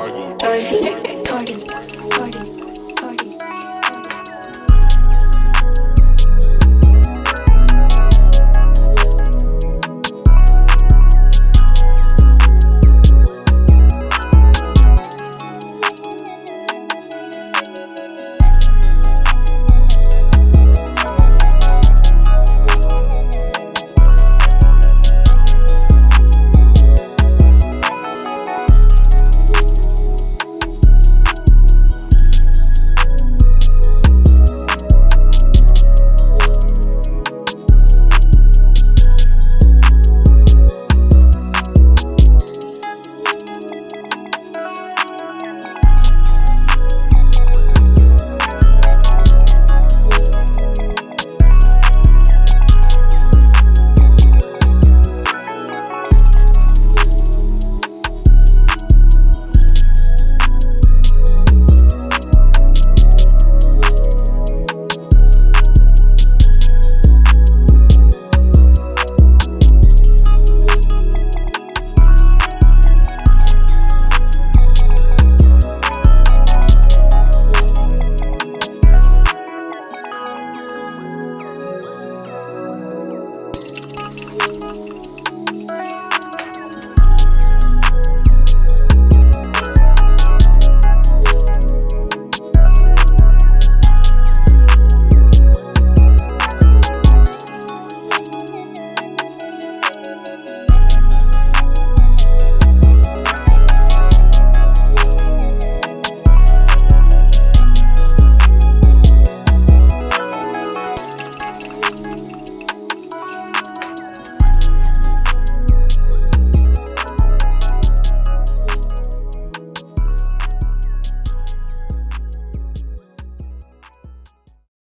I go.